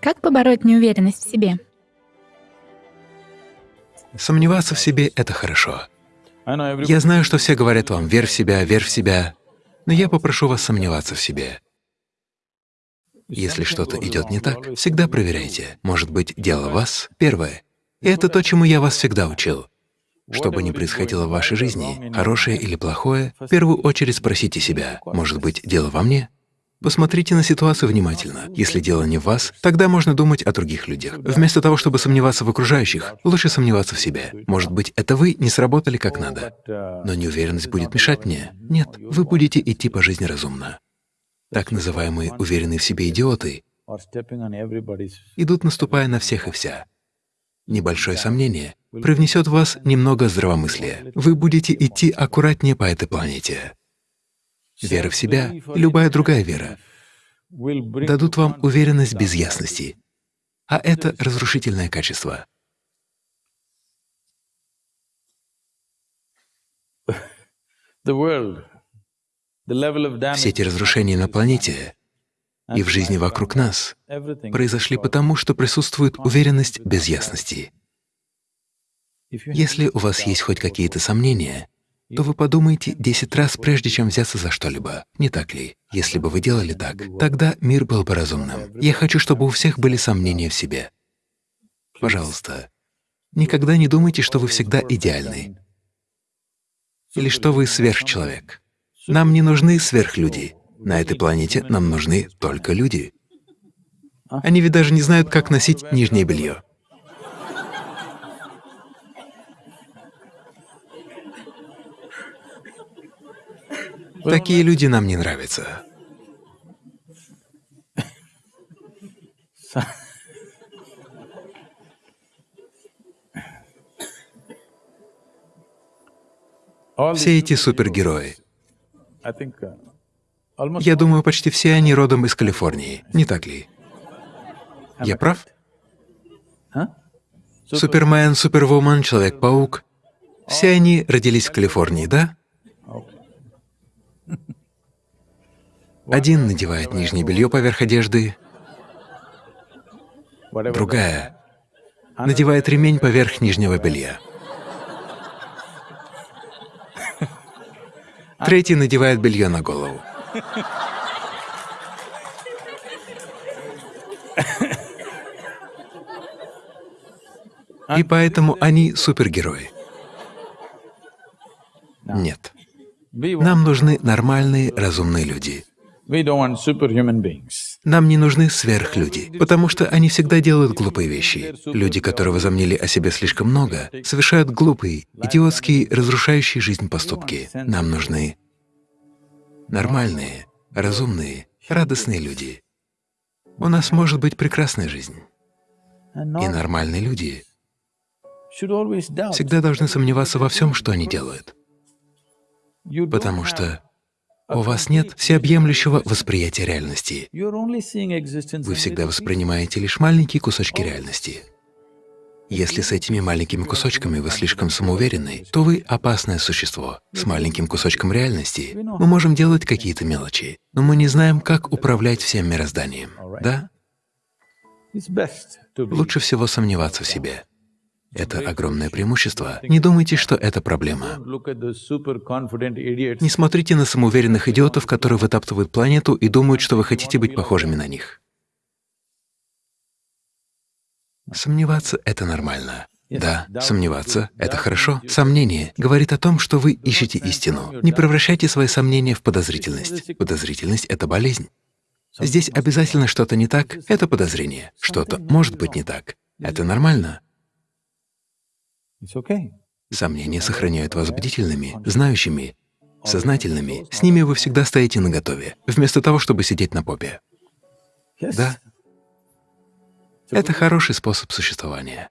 Как побороть неуверенность в себе? Сомневаться в себе — это хорошо. Я знаю, что все говорят вам «верь в себя, верь в себя», но я попрошу вас сомневаться в себе. Если что-то идет не так, всегда проверяйте. Может быть, дело вас — первое. И это то, чему я вас всегда учил. Что бы ни происходило в вашей жизни, хорошее или плохое, в первую очередь спросите себя, может быть, дело во мне? Посмотрите на ситуацию внимательно. Если дело не в вас, тогда можно думать о других людях. Вместо того, чтобы сомневаться в окружающих, лучше сомневаться в себе. Может быть, это вы не сработали как надо. Но неуверенность будет мешать мне? Нет, вы будете идти по жизни разумно. Так называемые уверенные в себе идиоты идут, наступая на всех и вся. Небольшое сомнение привнесет в вас немного здравомыслия. Вы будете идти аккуратнее по этой планете. Вера в себя, любая другая вера, дадут вам уверенность без ясности, а это разрушительное качество. Все эти разрушения на планете и в жизни вокруг нас произошли потому, что присутствует уверенность без ясности. Если у вас есть хоть какие-то сомнения, то вы подумаете десять раз, прежде чем взяться за что-либо. Не так ли? Если бы вы делали так, тогда мир был бы разумным. Я хочу, чтобы у всех были сомнения в себе. Пожалуйста, никогда не думайте, что вы всегда идеальны или что вы сверхчеловек. Нам не нужны сверхлюди. На этой планете нам нужны только люди. Они ведь даже не знают, как носить нижнее белье. Такие люди нам не нравятся. Все эти супергерои. Я думаю, почти все они родом из Калифорнии, не так ли? Я прав? Супермен, Супервумен, Человек-паук — все они родились в Калифорнии, да? Один надевает нижнее белье поверх одежды, другая надевает ремень поверх нижнего белья. Третий надевает белье на голову. И поэтому они супергерои. Нет. Нам нужны нормальные, разумные люди. Нам не нужны сверхлюди, потому что они всегда делают глупые вещи. Люди, которые возомнили о себе слишком много, совершают глупые, идиотские, разрушающие жизнь поступки. Нам нужны нормальные, разумные, радостные люди. У нас может быть прекрасная жизнь. И нормальные люди всегда должны сомневаться во всем, что они делают, потому что у вас нет всеобъемлющего восприятия реальности. Вы всегда воспринимаете лишь маленькие кусочки реальности. Если с этими маленькими кусочками вы слишком самоуверенны, то вы — опасное существо. С маленьким кусочком реальности мы можем делать какие-то мелочи, но мы не знаем, как управлять всем мирозданием, да? Лучше всего сомневаться в себе. Это огромное преимущество. Не думайте, что это проблема. Не смотрите на самоуверенных идиотов, которые вытаптывают планету и думают, что вы хотите быть похожими на них. Сомневаться — это нормально. Да, сомневаться — это хорошо. Сомнение говорит о том, что вы ищете истину. Не превращайте свои сомнения в подозрительность. Подозрительность — это болезнь. Здесь обязательно что-то не так — это подозрение. Что-то может быть не так. Это нормально. Сомнения сохраняют вас бдительными, знающими, сознательными. С ними вы всегда стоите наготове, вместо того, чтобы сидеть на попе. Да? Это хороший способ существования.